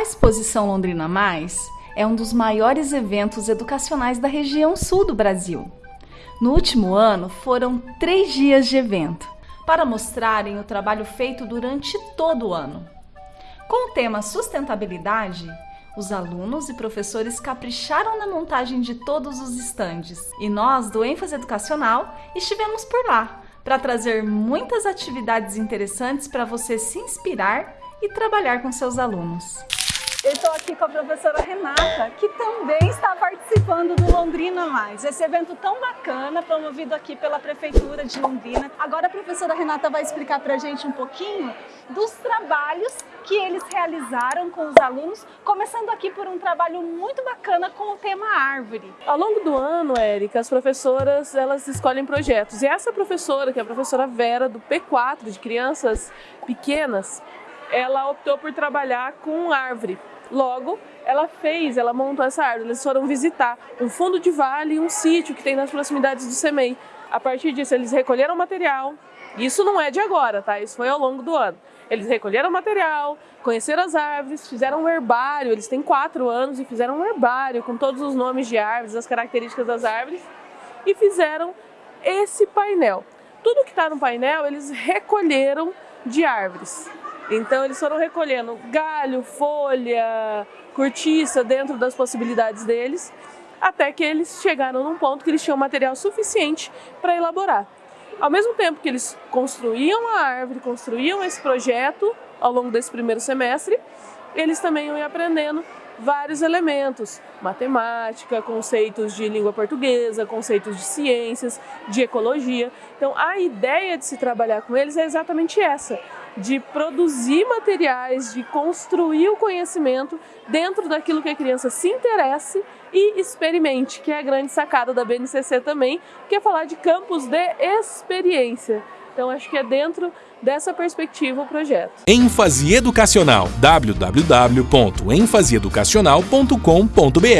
A exposição Londrina Mais é um dos maiores eventos educacionais da região sul do Brasil. No último ano, foram três dias de evento para mostrarem o trabalho feito durante todo o ano. Com o tema sustentabilidade, os alunos e professores capricharam na montagem de todos os estandes e nós, do ênfase educacional, estivemos por lá para trazer muitas atividades interessantes para você se inspirar e trabalhar com seus alunos. Eu estou aqui com a professora Renata, que também está participando do Londrina Mais, esse evento tão bacana promovido aqui pela Prefeitura de Londrina. Agora a professora Renata vai explicar para a gente um pouquinho dos trabalhos que eles realizaram com os alunos, começando aqui por um trabalho muito bacana com o tema árvore. Ao longo do ano, Érica, as professoras elas escolhem projetos e essa professora, que é a professora Vera, do P4, de crianças pequenas, ela optou por trabalhar com árvore. Logo, ela fez, ela montou essa árvore. Eles foram visitar um fundo de vale e um sítio que tem nas proximidades do SEMEI. A partir disso, eles recolheram material. Isso não é de agora, tá? Isso foi ao longo do ano. Eles recolheram material, conheceram as árvores, fizeram um herbário. Eles têm quatro anos e fizeram um herbário com todos os nomes de árvores, as características das árvores e fizeram esse painel. Tudo que está no painel, eles recolheram de árvores. Então eles foram recolhendo galho, folha, cortiça dentro das possibilidades deles, até que eles chegaram num ponto que eles tinham material suficiente para elaborar. Ao mesmo tempo que eles construíam a árvore, construíam esse projeto ao longo desse primeiro semestre, eles também iam aprendendo vários elementos, matemática, conceitos de língua portuguesa, conceitos de ciências, de ecologia. Então a ideia de se trabalhar com eles é exatamente essa, de produzir materiais, de construir o conhecimento dentro daquilo que a criança se interesse e experimente, que é a grande sacada da BNCC também, que é falar de campos de experiência. Então acho que é dentro dessa perspectiva o projeto. ênfase educacional www.enfaseeducacional.com.br